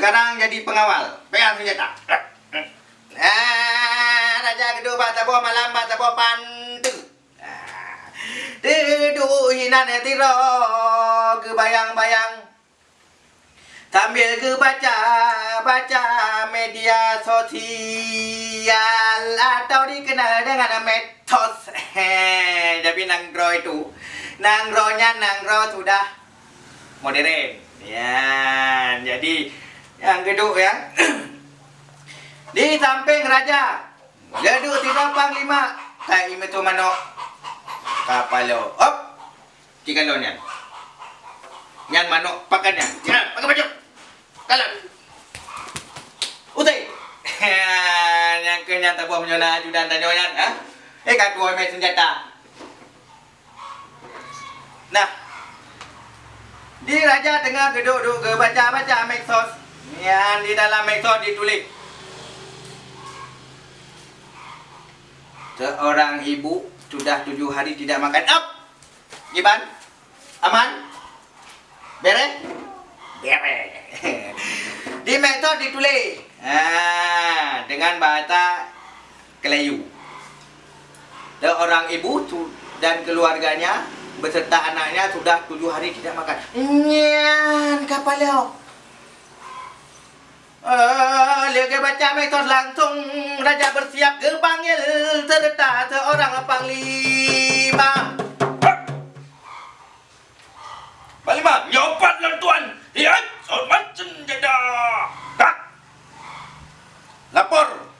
Sekarang jadi pengawal Pegang senjata Ah, Raja kedua bata buah malam bata buah pantu. Ah, Duduk hinan tiro ke bayang-bayang Sambil ke baca media sosial atau dikenal dengan metos. Tapi nangro itu, nangronya nangro sudah modern. Ya, jadi yang kedua ya. Di samping raja Ledu tiga panglima Tak ime tu mano Kapalo Op Tiga lo nyan Nyan mano pakan nyan Jangan pakai baju. Kalan Utai. Yang ke nyan tak buat menyona ajudan dan nyan ha? Eh kat dua main senjata. Nah. Di raja tengah duduk-duduk ke baca-baca Maxos Yang di dalam Maxos ditulis Seorang ibu sudah tujuh hari tidak makan. Up! Giban? Aman? Beres? Beres. Di metode ditulis. Ah, dengan bahasa Kelayu. Seorang ibu dan keluarganya beserta anaknya sudah tujuh hari tidak makan. Nyan kapal. Uh, Lega baca metos langsung Raja bersiap ke panggil Serta seorang panglima Panglima, nyopat lan tuan. Lihat, hormat senjata. Tak. Lapor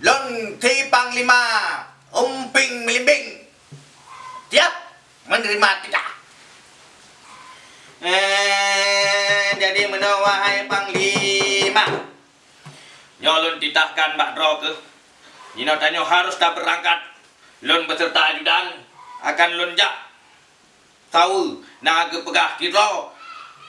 Lon Ti Panglima Umping Melimbing Siap menerima tidak Eh, jadi menawahai Panglima Nyolun titahkan Mbak Dro ke. Nino tanyo harus dah berangkat. Lun beserta ajudan akan lun jak. Tahu naga pegah tiro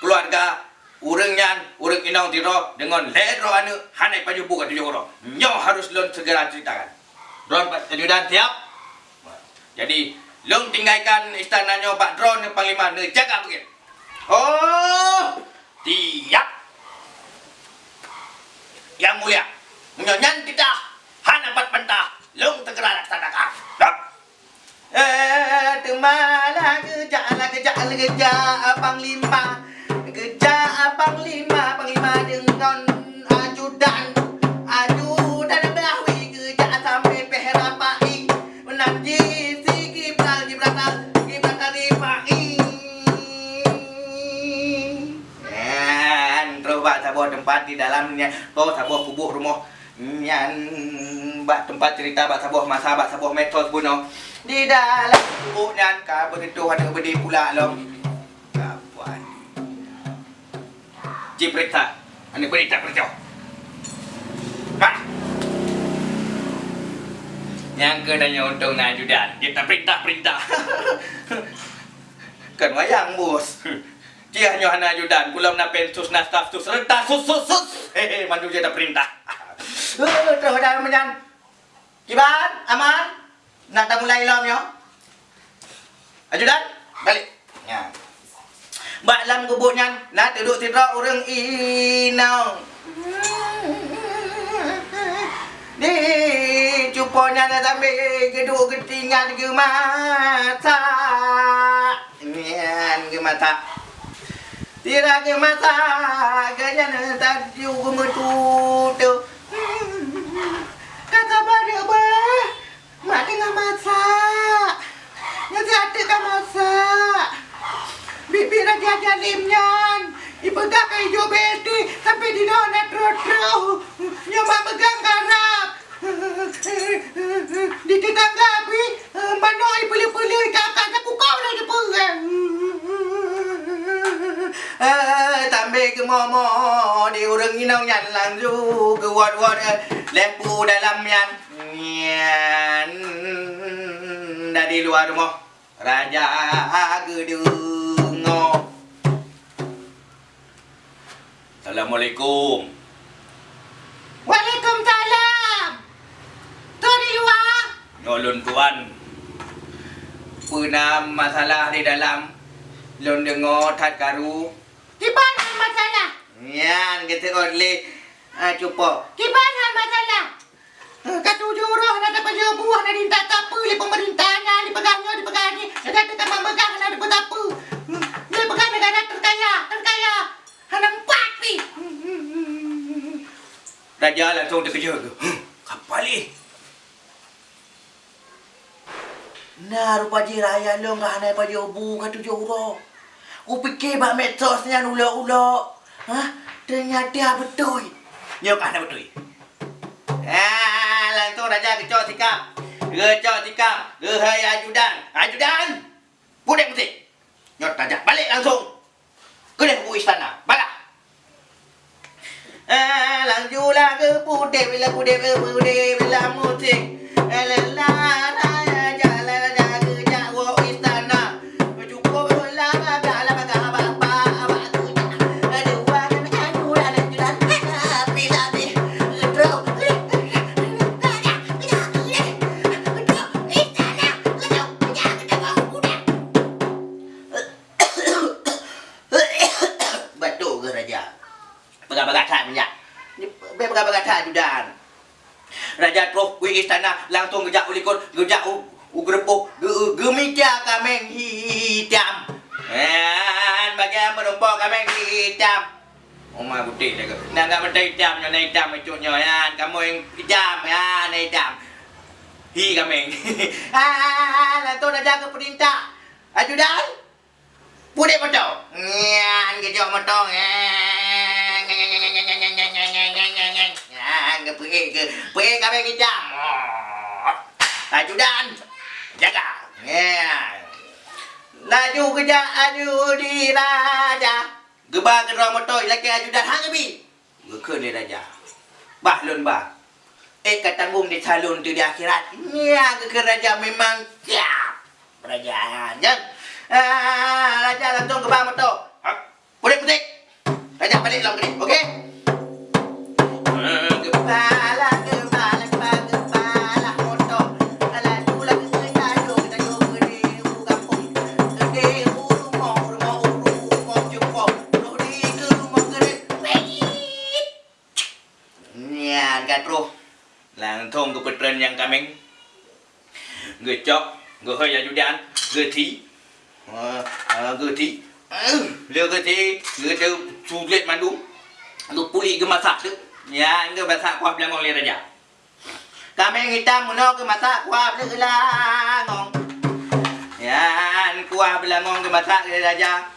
keluarga urang nyan urang inong tiro dengan ledro anu hanai paju buka tujuh orang. Nyo harus lun segera ceritakan. Dron ajudan siap. Jadi lun tinggalkan istana nyo Pak Dron yang panglima ne jaga begitu. Oh Tiap. Yang mulia, menyanyan tidak hana empat pentah, lung tegera laksanakan. Dap. Eh, temala kejala kejala kejala Panglima Kejala sebuah tempat di dalamnya. Terus sebuah kubuk rumah. Yang Bak tempat cerita bak sebuah masa bak sebuah metos bunuh. Di dalam kubuknya Kau begitu ada berdiri pula lom Kapuan. Ciprita, ane berita berjauh. Hah? Yang kenanya untung najudan, kita perintah-perintah. Kan wayang bos Dia hanya hana ajudan, kulam na pensus na staff tus renta sus sus sus. Hehe, mandu dia dah perintah. Terus dah menyan Kiban, aman Nak dah mulai lom yo Ajudan, balik Ya Bak lam kubuknya Nak duduk tidak orang nong. Di cupanya dah sampai geduk ketinggal ke mata. Nian ke mata. Tira ke mata gaya na tadi ku metutu. Kata pada apa? Mak dengan masak. Nanti ada kan masak. Bibi raja ajar limnyan. Ipegang kayu jo beti sampai di dona tro-tro. Nyoba pegang karap. Di tetangga api, mana ipeli-peli kakak aku kau dah jeperang. Eh, ke momo di urang inau nyan lang ju ke wat wat lepu dalam yan. Yan dari luar rumah. Raja gedungo. Assalamualaikum. Waalaikumsalam. Tu di luar. Nolon tuan. Pernah masalah di dalam. Lon dengar tat karu. Mana masalah? Yan kita oleh ah cuba. Di mana masalah? Kata juruh nak dapat jual buah nak dinta apa li pemerintahnya li pegangnya di pegangnya ada kita memegang nak dapat apa li pegang negara terkaya terkaya hanang pati Raja langsung terkejut ke. Kapal ni. Nah, rupa je raya lo ngah naik pada obu kata joro. Ku fikir bak metos ni ulo-ulo. Ha? Ternyata betul. Nyok ana betul. Ah, langsung raja kecok sikap. Kecok sikap. Gehai ajudan. Ajudan. Budek musik. Nyok raja balik langsung. Kena ke istana. Balik. Ah, langsung lah ke budek bila budek budek bila musik. Raja la langsung kejak ulikun, kejak u ugrepuk, gemija kameng hitam. Dan bagian menumpuk kameng hitam. Oma putih jaga. Nak enggak mentai hitam, nyonya hitam icuknya ya. Kamu yang hitam ya, nak hitam. Hi kameng. ah, langsung dah jaga perintah. Ajudan. Pudek betul. Nyan kejok betul. Nyan pergi ke pergi kami Ajudan. Jaga. Nyan. Laju kerja aju di raja. Gebah ke rumah motor laki ajudan hang bi. Ke ni raja. Bah lun bah. Eh kata tanggung di salon tu di akhirat. Ya ke raja memang siap. Raja. Ya. Ah, raja langsung bawah motor. Nian kat roh. Langsung ke petren yang kameng. Gecok. Gehai ajudan. Geti. Ah, ah, gede. Ah, Dia gede, gede sulit mandu. Lu pulih ke masak tu. Ya, enggak masak kuah belangong le raja. Kami yang hitam muno ke masak kuah belangong. Ya, kuah belangong ke masak le raja.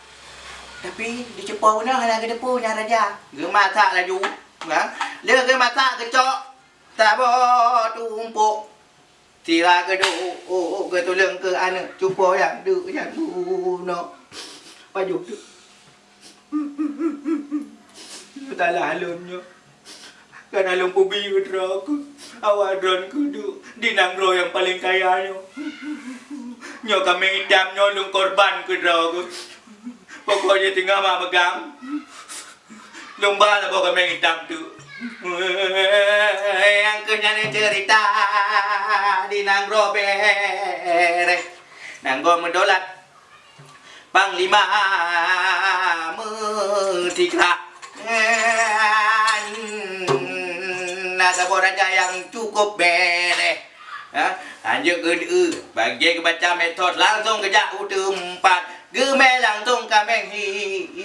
Tapi di cepau ni hanya ke depu nya raja. Ke masak laju. Ha? Dia ke masak kecok. Tak boleh tumpuk. Tira ke do oh, ke tolong ke anak cuba yang du yang du no. Pajuk tu. Tak lalunnya. Kan alun pubi ke aku. Awak dron ke du. Di nangro yang paling kaya nyo. Nyo kami hitam nyo lung korban ke aku. Pokoknya tinggal mak pegang. Lomba lah pokok kami hitam tu. angkunyane cerita di nang robere nanggo mendolat panglima merdeka nasaboraja yang cukup bere lanjut ke bagi kebaca metode langsung kerja udah empat gemel langsung kameng hitam